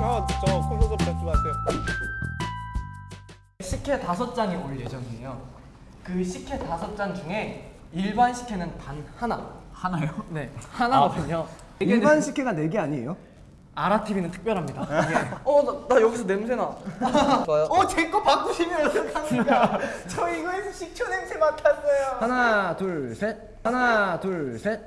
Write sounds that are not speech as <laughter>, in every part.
아저 콘서트 잡지 마세요. 식혜 다섯 잔이 올 예정이에요. 그 식혜 다섯 잔 중에 일반 식혜는 단 하나. 하나요? 네, 하나거든요. 일반 식혜가 4개 아니에요? 아라 TV는 특별합니다. <laughs> 어, 나, 나 여기서 냄새 나. <laughs> 좋아요. 어제 거 바꾸시면 어떡합니까? <laughs> 저 이거에서 식초 냄새 맡았어요. 하나, 둘, 셋. 하나, 둘, 셋.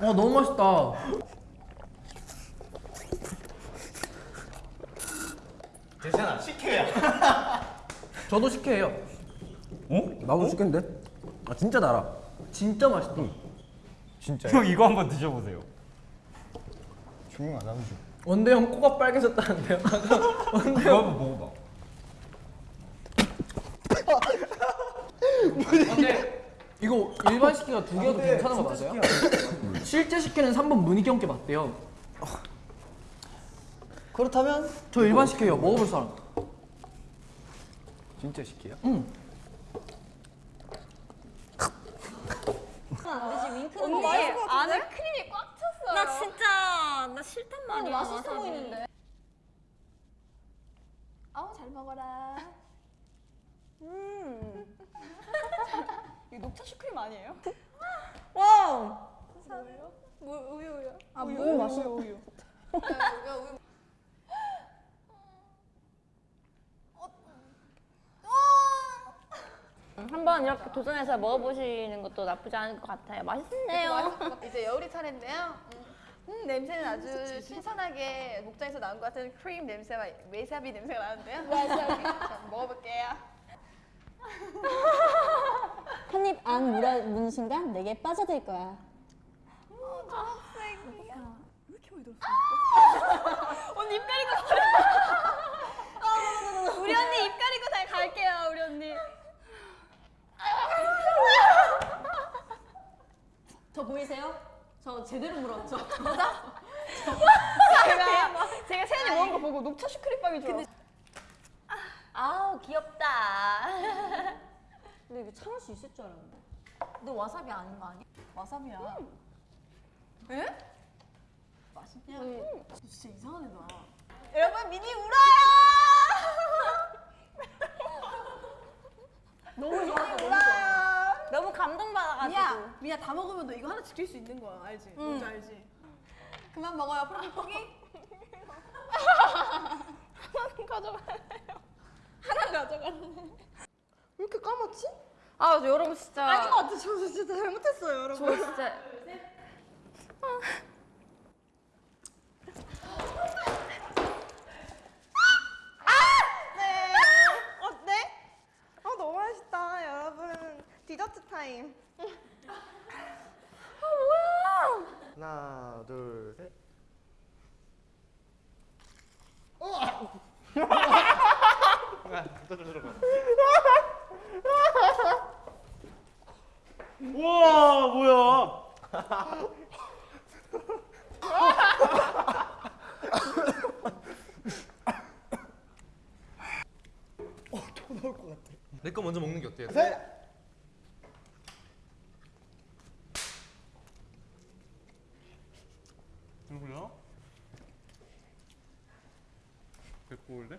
어, 너무 맛있다. 대찬아 식혜야. 저도 식혜예요. 나도 식혜인데? 아 진짜 달아. 진짜 맛있다. 형 이거 한번 드셔보세요. 조용 안 하면 좀. 원대 형 코가 빨개졌다는데요. <laughs> 원대 이거 형. 한번 먹어봐. 근데 이거 일반 식혜가 두 개여도 괜찮은 거 맞아요? 실제 식혜는 3번 문희기 형께 맞대요. 그렇다면 저 일반 식혜예요. 먹어볼 사람. 진짜 식혜야? 응. 언니 안에 크림이 꽉 찼어요. 나 진짜 나 싫단 말이야. 맛있어 와사비. 보이는데. 아우 잘 먹어라. 음. 이거 녹차 슈크림 아니에요? 와. 뭐예요? 뭐 우유 우유. 아 우유, 우유 우유, 맛있어 우유. 야 우유. 한번 이렇게 도전해서 먹어보시는 것도 나쁘지 않을 것 같아요. 맛있네요. 이제 여울이 차례인데요. 음, 음, 냄새는 아주 신선하게 목장에서 나온 것 같은 크림 냄새와 웨사비 냄새가 나는데요. <laughs> 웨사비. 자, 먹어볼게요. 한입 안 물어보는 순간 내게 빠져들 거야. <laughs> 언니 입 가리고 <laughs> 우리 언니 입 가리고 잘 갈게요. 우리 언니. 저 보이세요? 저 제대로 물었죠? <laughs> 제가 제가 세연이 먹은 거 보고 녹차 슈크림 빵이 좋아. 아우 귀엽다. 근데 이거 참을 수 있을 줄 알았는데. 너 와사비 아닌 거 아니야? 와사비야. 에? 맛있냐? 음. 진짜 이상한 애다. 여러분 미니 울어요. <laughs> 너무. 너무 감동받아가지고. 미야, 미야 다 먹으면 너 이거 하나 지킬 수 있는 거야, 알지? 뭔지 알지? 그만 먹어요, 프로필 포기. 하나 가져갈래요. 하나 가져갈래. 왜 이렇게 까맣지? 아 여러분 진짜. 아닌 것 같아. 저 진짜 잘못했어요, 여러분. 저 진짜. 네. 어때? 아 너무 맛있다, 여러분. 디저트 타임. <laughs> 하나 둘 셋. 우와 뭐야? 내거 먼저 먹는 게 어때요? 누구야? 백골대?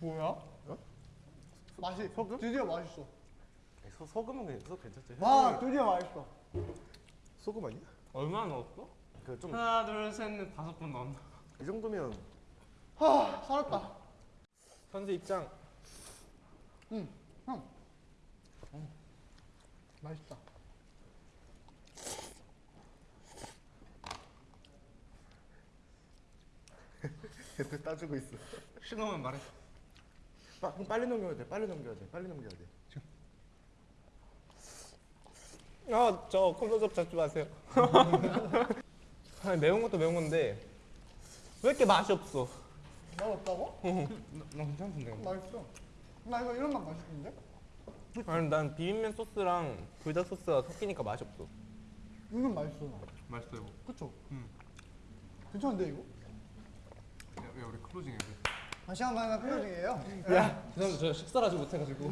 뭐야? 맛이 소금? 드디어 맛있어. 소, 소금은 그냥 소 괜찮죠? 와 드디어 맛있어. 소금 아니야? 얼마나 넣었어? 그좀이 하나 둘셋넷 다섯 번 넣었나? 정도면 하 살았다. 선수 입장. 응, 형. 맛있다. 애들 따주고 있어. 신호면 말해. 빠, 그럼 빨리 넘겨야 돼. 빨리 넘겨야 돼. 빨리 넘겨야 돼. 아저 콘서트 잡지 마세요. <laughs> 아니, 매운 것도 매운 건데 왜 이렇게 맛이 없어? 맛 없다고? 나 괜찮던데. 맛있어. 나 이거 이런 맛 맛있는데? 아니 난 비빔면 소스랑 불닭 소스가 섞이니까 맛이 없어. 이건 맛있어. 맛있어요. 그쵸? 괜찮은데 이거? 왜 우리 클로징 해야 돼? 다시 한번 클로징이에요. 죄송합니다 저 식사를 아직 못해가지고